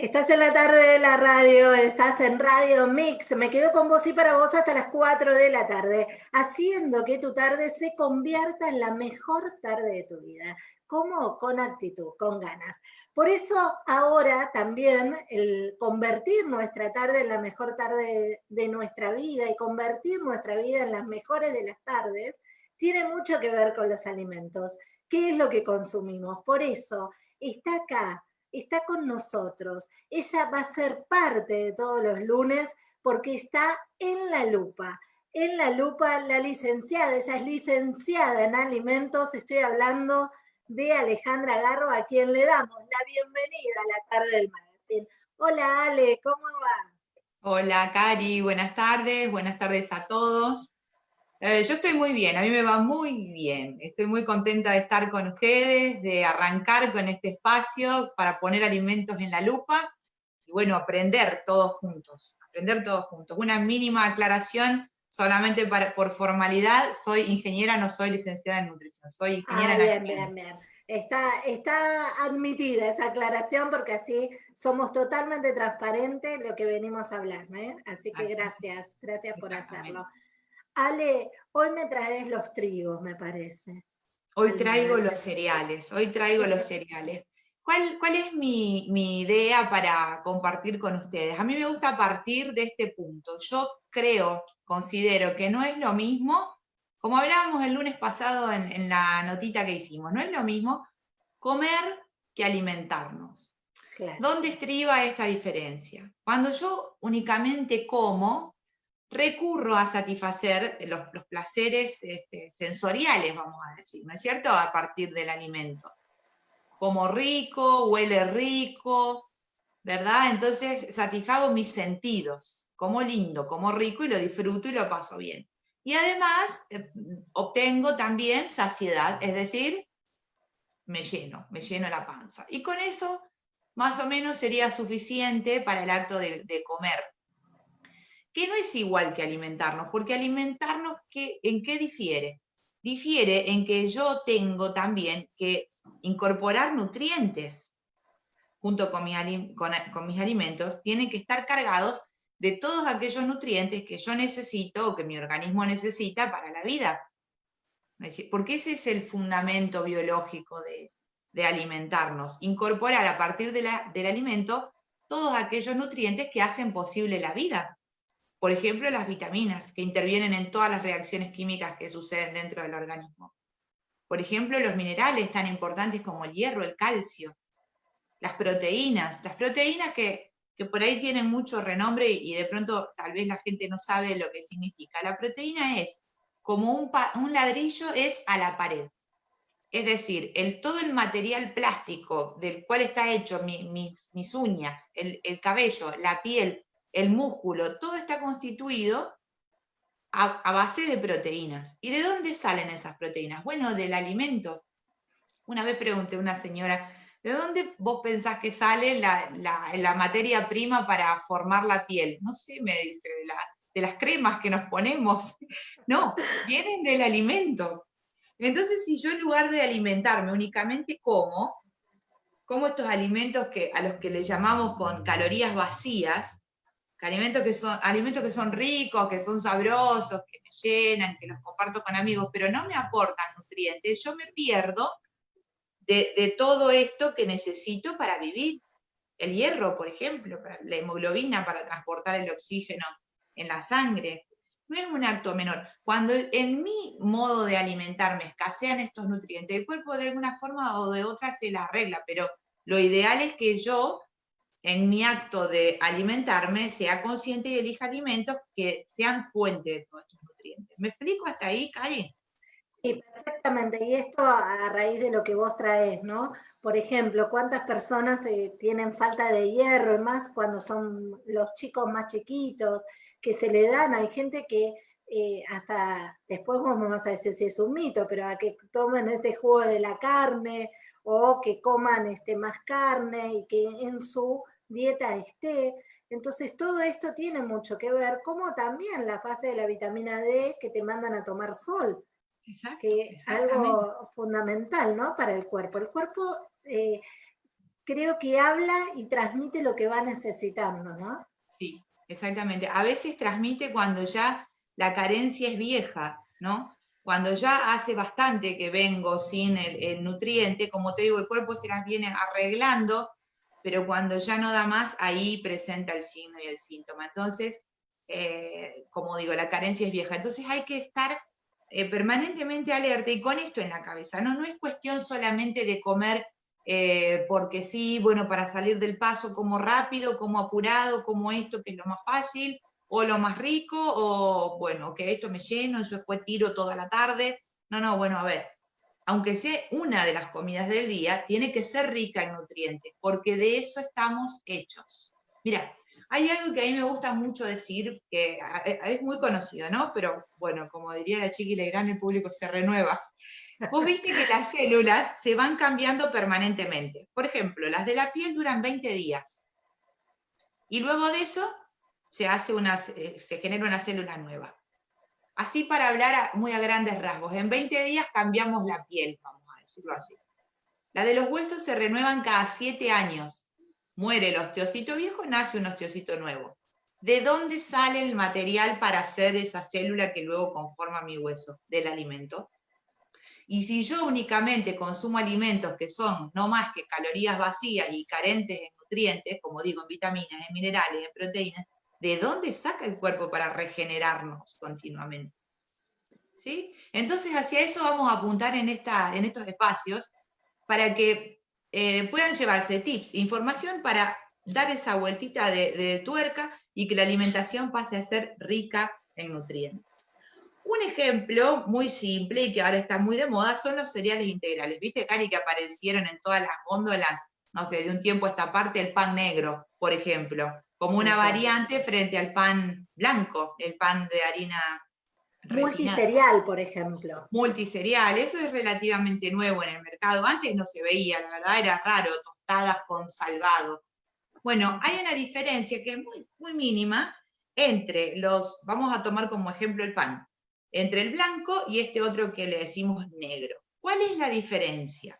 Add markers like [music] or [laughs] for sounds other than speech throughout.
Estás en la tarde de la radio, estás en Radio Mix. Me quedo con vos y para vos hasta las 4 de la tarde, haciendo que tu tarde se convierta en la mejor tarde de tu vida. ¿Cómo? Con actitud, con ganas. Por eso ahora también el convertir nuestra tarde en la mejor tarde de nuestra vida y convertir nuestra vida en las mejores de las tardes, tiene mucho que ver con los alimentos. ¿Qué es lo que consumimos? Por eso está acá está con nosotros. Ella va a ser parte de todos los lunes porque está en la lupa. En la lupa la licenciada, ella es licenciada en alimentos, estoy hablando de Alejandra Garro, a quien le damos la bienvenida a la tarde del magazine. Hola Ale, ¿cómo va? Hola Cari, buenas tardes, buenas tardes a todos. Eh, yo estoy muy bien, a mí me va muy bien. Estoy muy contenta de estar con ustedes, de arrancar con este espacio para poner alimentos en la lupa y bueno, aprender todos juntos, aprender todos juntos. Una mínima aclaración, solamente por formalidad, soy ingeniera, no soy licenciada en nutrición, soy ingeniera ah, bien, bien, bien. Está, está admitida esa aclaración porque así somos totalmente transparentes lo que venimos a hablar, ¿eh? Así que gracias, gracias por hacerlo. Ale, hoy me traes los trigos, me parece. Hoy traigo los cereales, hoy traigo los [laughs] cereales. ¿Cuál, cuál es mi, mi, idea para compartir con ustedes? A mí me gusta partir de este punto. Yo creo, considero que no es lo mismo, como hablábamos el lunes pasado en, en la notita que hicimos, no es lo mismo comer que alimentarnos. ¿Dónde estriba esta diferencia? Cuando yo únicamente como, recurro a satisfacer los, placeres este, sensoriales, vamos a decir, ¿no es cierto?, a partir del alimento. Como rico, huele rico, ¿verdad? Entonces satisfago mis sentidos, como lindo, como rico, y lo disfruto y lo paso bien. Y además eh, obtengo también saciedad, es decir, me lleno, me lleno la panza. Y con eso, más o menos, sería suficiente para el acto de comer que no es igual que alimentarnos, porque alimentarnos, ¿en qué difiere? Difiere en que yo tengo también que incorporar nutrientes junto con, con mis alimentos, tienen que estar cargados de todos aquellos nutrientes que yo necesito o que mi organismo necesita para la vida. Porque ese es el fundamento biológico de, alimentarnos, incorporar a partir del alimento todos aquellos nutrientes que hacen posible la vida. Por ejemplo, las vitaminas, que intervienen en todas las reacciones químicas que suceden dentro del organismo. Por ejemplo, los minerales tan importantes como el hierro, el calcio, las proteínas, las proteínas que, por ahí tienen mucho renombre y de pronto tal vez la gente no sabe lo que significa. La proteína es como un, ladrillo es a la pared. Es decir, el, todo el material plástico del cual está hecho mis uñas, el, el cabello, la piel, el músculo, todo está constituido a, base de proteínas. ¿Y de dónde salen esas proteínas? Bueno, del alimento. Una vez pregunté a una señora, ¿de dónde vos pensás que sale la, materia prima para formar la piel? No sé, me dice, de, de las cremas que nos ponemos. [laughs] No, vienen del alimento. Entonces, si yo en lugar de alimentarme únicamente como, como estos alimentos que, a los que le llamamos con calorías vacías, alimentos que son, alimentos que son ricos, que son sabrosos, que me llenan, que los comparto con amigos, pero no me aportan nutrientes, yo me pierdo de, todo esto que necesito para vivir. El hierro, por ejemplo, la hemoglobina para transportar el oxígeno en la sangre. No es un acto menor. Cuando en mi modo de alimentarme escasean estos nutrientes, el cuerpo de alguna forma o de otra se la arregla, pero lo ideal es que yo en mi acto de alimentarme sea consciente y elija alimentos que sean fuente de todos estos nutrientes. ¿Me explico hasta ahí, Cari? Sí, perfectamente. Y esto a raíz de lo que vos traes, ¿no? Por ejemplo, ¿cuántas personas eh, tienen falta de hierro? Y más cuando son los chicos más chiquitos, que se le dan, hay gente que eh, hasta, después vamos a decir si es un mito, pero a que tomen este jugo de la carne, o que coman este, más carne y que en su dieta esté. Entonces todo esto tiene mucho que ver, como también la fase de la vitamina D que te mandan a tomar sol, que es algo fundamental ¿no? para el cuerpo. El cuerpo, eh, creo que habla y transmite lo que va necesitando, ¿no? Sí, exactamente. A veces transmite cuando ya la carencia es vieja, ¿no? Cuando ya hace bastante que vengo sin el, nutriente, como te digo, el cuerpo se las viene arreglando, pero cuando ya no da más, ahí presenta el signo y el síntoma. Entonces, eh, como digo, la carencia es vieja. Entonces hay que estar eh, permanentemente alerta y con esto en la cabeza. ¿no? no es cuestión solamente de comer eh, porque sí, bueno, para salir del paso, como rápido, como apurado, como esto, que es lo más fácil, o lo más rico, o bueno, que esto me lleno, yo después tiro toda la tarde. No, no, bueno, a ver, aunque sea una de las comidas del día, tiene que ser rica en nutrientes, porque de eso estamos hechos. Mira, hay algo que a mí me gusta mucho decir, que es muy conocido, ¿no? Pero bueno, como diría la chiqui Legrand, el público se renueva. Vos viste que las células se van cambiando permanentemente. Por ejemplo, las de la piel duran 20 días. Y luego de eso se, hace una, se genera una célula nueva. Así para hablar muy a grandes rasgos. En 20 días cambiamos la piel, vamos a decirlo así. La de los huesos se renuevan cada 7 años. Muere el osteocito viejo, nace un osteocito nuevo. ¿De dónde sale el material para hacer esa célula que luego conforma mi hueso? Del alimento. Y si yo únicamente consumo alimentos que son no más que calorías vacías y carentes en nutrientes, como digo, en vitaminas, en minerales, en proteínas, ¿de dónde saca el cuerpo para regenerarnos continuamente? ¿Sí? Entonces hacia eso vamos a apuntar en, esta, en estos espacios para que eh, puedan llevarse tips, información para dar esa vueltita de tuerca y que la alimentación pase a ser rica en nutrientes. Un ejemplo muy simple y que ahora está muy de moda son los cereales integrales. ¿Viste, Cari, que aparecieron en todas las góndolas, no sé, de un tiempo a esta parte, el pan negro, por ejemplo, como una variante frente al pan blanco, el pan de harina Multiserial, por ejemplo. Multiserial, eso es relativamente nuevo en el mercado. Antes no se veía, la verdad era raro, tostadas con salvado. Bueno, hay una diferencia que es muy, muy mínima entre los, vamos a tomar como ejemplo el pan, entre el blanco y este otro que le decimos negro. ¿Cuál es la diferencia?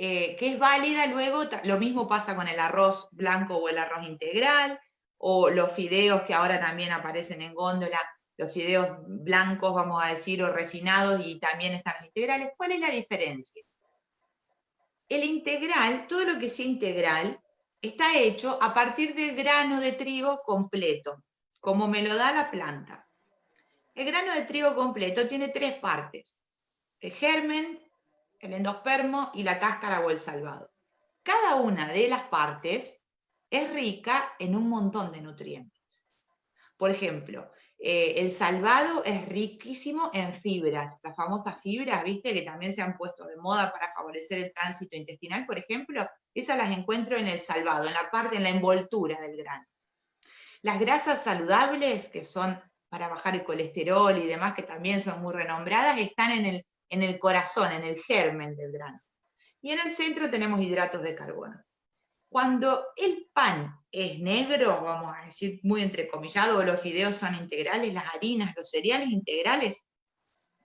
Eh, que es válida luego, lo mismo pasa con el arroz blanco o el arroz integral, o los fideos que ahora también aparecen en góndola, los fideos blancos, vamos a decir, o refinados, y también están los integrales. ¿Cuál es la diferencia? El integral, todo lo que sea integral, está hecho a partir del grano de trigo completo como me lo da la planta. El grano de trigo completo tiene tres partes, el germen, el endospermo y la cáscara o el salvado. Cada una de las partes es rica en un montón de nutrientes. Por ejemplo, eh, el salvado es riquísimo en fibras, las famosas fibras, viste, que también se han puesto de moda para favorecer el tránsito intestinal, por ejemplo, esas las encuentro en el salvado, en la parte, en la envoltura del grano. Las grasas saludables, que son para bajar el colesterol y demás, que también son muy renombradas, están en el, en el corazón, en el germen del grano. Y en el centro tenemos hidratos de carbono. Cuando el pan es negro, vamos a decir muy entrecomillado, o los fideos son integrales, las harinas, los cereales integrales,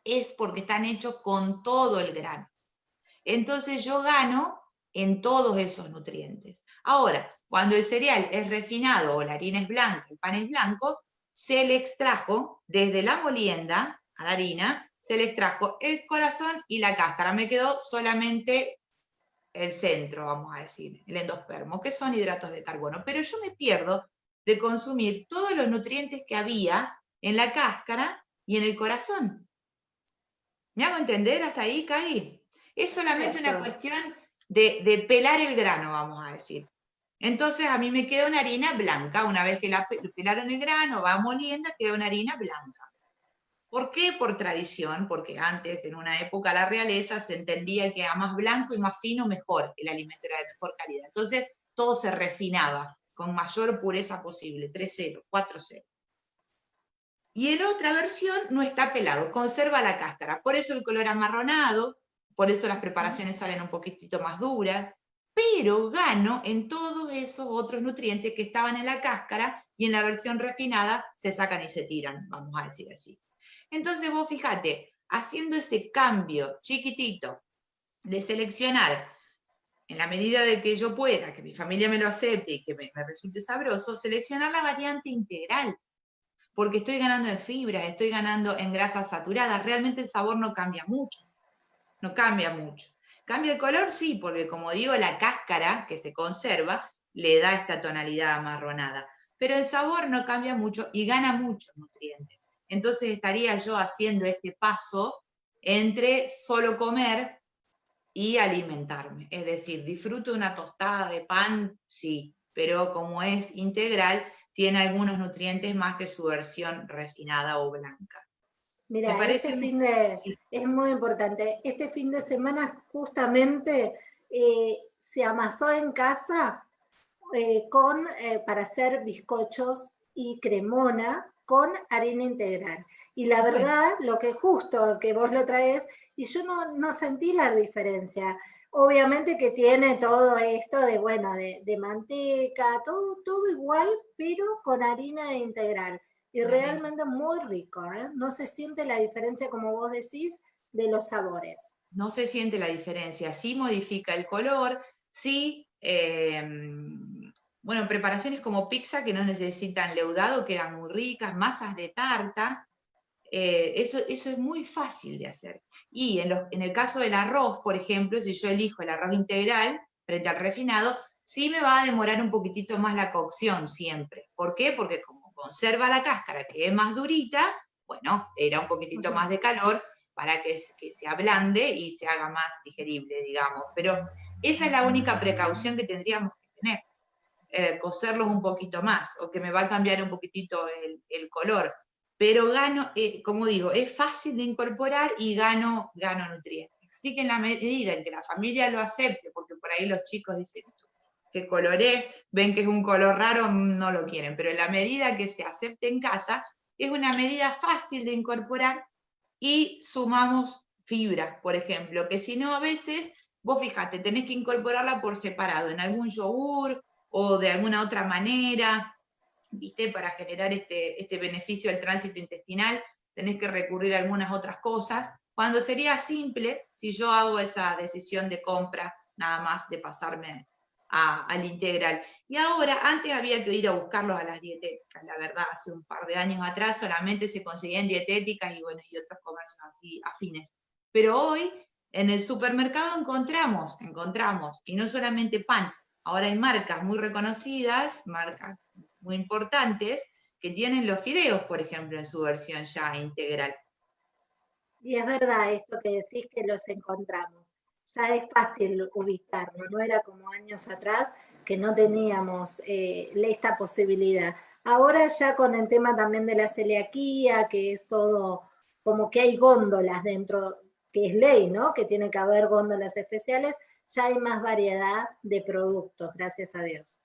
es porque están hechos con todo el grano. Entonces yo gano en todos esos nutrientes. Ahora, cuando el cereal es refinado o la harina es blanca, el pan es blanco, se le extrajo desde la molienda a la harina, se le extrajo el corazón y la cáscara. Me quedó solamente el centro, vamos a decir, el endospermo, que son hidratos de carbono. Pero yo me pierdo de consumir todos los nutrientes que había en la cáscara y en el corazón. ¿Me hago entender hasta ahí, Cari? Es solamente una cuestión de, de, pelar el grano, vamos a decir. Entonces a mí me queda una harina blanca, una vez que la pelaron el grano, va molienda, queda una harina blanca. ¿Por qué? Por tradición, porque antes, en una época, la realeza se entendía que a más blanco y más fino, mejor, el alimento era de mejor calidad. Entonces, todo se refinaba con mayor pureza posible, 3-0, 4-0. Y en otra versión no está pelado, conserva la cáscara. Por eso el color amarronado, por eso las preparaciones salen un poquitito más duras, pero gano en todos esos otros nutrientes que estaban en la cáscara y en la versión refinada se sacan y se tiran, vamos a decir así. Entonces vos fíjate, haciendo ese cambio chiquitito de seleccionar en la medida de que yo pueda, que mi familia me lo acepte y que me, resulte sabroso, seleccionar la variante integral, porque estoy ganando en fibra, estoy ganando en grasas saturadas, realmente el sabor no cambia mucho, no cambia mucho. ¿Cambia el color? Sí, porque como digo, la cáscara que se conserva le da esta tonalidad amarronada, pero el sabor no cambia mucho y gana muchos nutrientes. Entonces estaría yo haciendo este paso entre solo comer y alimentarme. Es decir, disfruto una tostada de pan, sí, pero como es integral, tiene algunos nutrientes más que su versión refinada o blanca. Mira, este fin de, es muy importante. Este fin de semana justamente eh, se amasó en casa eh, con, eh, para hacer bizcochos y cremona con harina integral. Y la verdad, lo que justo que vos lo traes, y yo no, sentí la diferencia. Obviamente que tiene todo esto de, bueno, de, manteca, todo, todo igual, pero con harina integral. Y realmente muy rico, ¿eh? No se siente la diferencia, como vos decís, de los sabores. No se siente la diferencia, sí modifica el color, sí, em, bueno, preparaciones como pizza que no necesitan leudado, quedan muy ricas, masas de tarta, eh, eso, eso, es muy fácil de hacer. Y en, en, el caso del arroz, por ejemplo, si yo elijo el arroz integral frente al refinado, sí me va a demorar un poquitito más la cocción siempre. ¿Por qué? Porque como conserva la cáscara, que es más durita, bueno, era un poquitito más de calor para que, que se ablande y se haga más digerible, digamos. Pero esa es la única precaución que tendríamos que tener. Eh, cocerlos un poquito más, o que me va a cambiar un poquitito el, el color. Pero gano, eh, como digo, es fácil de incorporar y gano, gano nutrientes. Así que en la medida en que la familia lo acepte, porque por ahí los chicos dicen qué color es, ven que es un color raro, no lo quieren, pero en la medida que se acepte en casa, es una medida fácil de incorporar y sumamos fibra, por ejemplo, que si no a veces, vos fíjate, tenés que incorporarla por separado, en algún yogur o de alguna otra manera, ¿viste? Para generar este, este beneficio del tránsito intestinal, tenés que recurrir a algunas otras cosas, cuando sería simple si yo hago esa decisión de compra, nada más de pasarme al integral. Y ahora, antes había que ir a buscarlos a las dietéticas, la verdad, hace un par de años atrás solamente se conseguían dietéticas y, bueno, y otros comercios así afines. Pero hoy en el supermercado encontramos, encontramos, y no solamente pan, ahora hay marcas muy reconocidas, marcas muy importantes que tienen los fideos, por ejemplo, en su versión ya integral. Y es verdad esto que decís que los encontramos. Ya es fácil ubicarlo, no era como años atrás que no teníamos eh, esta posibilidad. Ahora ya con el tema también de la celiaquía, que es todo, como que hay góndolas dentro, que es ley, ¿no? Que tiene que haber góndolas especiales, ya hay más variedad de productos, gracias a Dios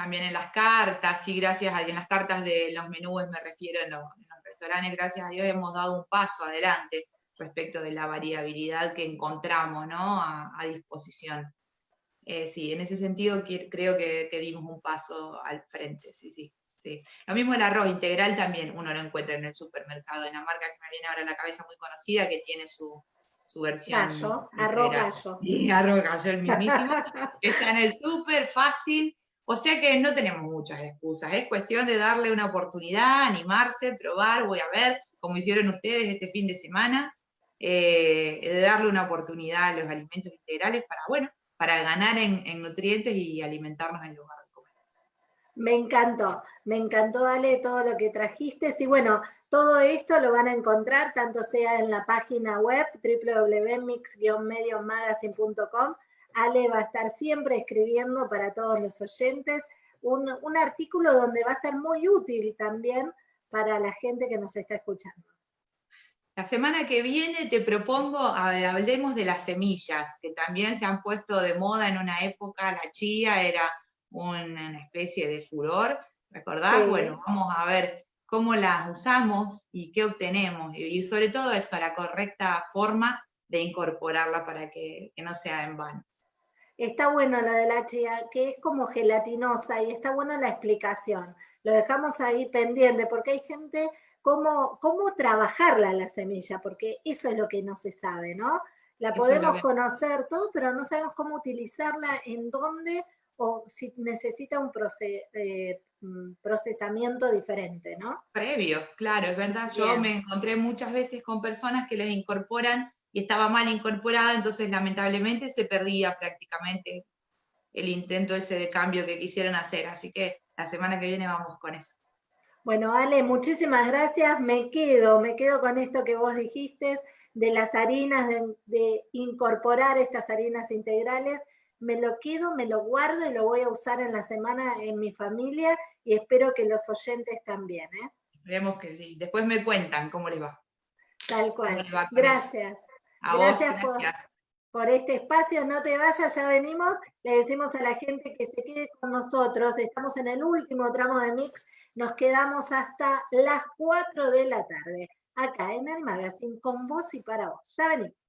también en las cartas, y gracias a Dios, en las cartas de los menús me refiero en los, restaurantes, gracias a Dios hemos dado un paso adelante respecto de la variabilidad que encontramos ¿no? a, disposición. Eh, sí, en ese sentido creo que, dimos un paso al frente, sí, sí, sí. Lo mismo el arroz integral también uno lo encuentra en el supermercado, en la marca que me viene ahora a la cabeza muy conocida, que tiene su, su versión. Gallo, arroz gallo. [laughs] Y arroz gallo, el mismísimo, está en el súper fácil, o sea que no tenemos muchas excusas, es cuestión de darle una oportunidad, animarse, probar, voy a ver, como hicieron ustedes este fin de semana, eh, de darle una oportunidad a los alimentos integrales para, bueno, para ganar en, nutrientes y alimentarnos en lugar de comer. Me encantó, me encantó Ale todo lo que trajiste y bueno, todo esto lo van a encontrar tanto sea en la página web www.mix-mediomagazine.com Ale va a estar siempre escribiendo para todos los oyentes un, artículo donde va a ser muy útil también para la gente que nos está escuchando. La semana que viene te propongo, hablemos de las semillas, que también se han puesto de moda en una época, la chía era una especie de furor, ¿recordás? Bueno, vamos a ver cómo las usamos y qué obtenemos, y sobre todo eso, la correcta forma de incorporarla para que no sea en vano. Está bueno lo de la chía, que es como gelatinosa y está buena la explicación. Lo dejamos ahí pendiente porque hay gente, cómo, cómo trabajarla la semilla, porque eso es lo que no se sabe, ¿no? La podemos conocer todo, pero no sabemos cómo utilizarla, en dónde o si necesita un eh, mm, procesamiento diferente, ¿no? Previo, claro, es verdad. Yo me encontré muchas veces con personas que les incorporan y estaba mal incorporada, entonces lamentablemente se perdía prácticamente el intento ese de cambio que quisieran hacer. Así que la semana que viene vamos con eso. Bueno, Ale, muchísimas gracias. Me quedo, me quedo con esto que vos dijiste de las harinas, de, incorporar estas harinas integrales. Me lo quedo, me lo guardo y lo voy a usar en la semana en mi familia y espero que los oyentes también. ¿eh? Esperemos que sí. Después me cuentan cómo les va. Tal cual. Gracias. gracias, Por, por este espacio. No te vayas, ya venimos. Le decimos a la gente que se quede con nosotros. Estamos en el último tramo de Mix. Nos quedamos hasta las 4 de la tarde acá en el magazine con vos y para vos. Ya venimos.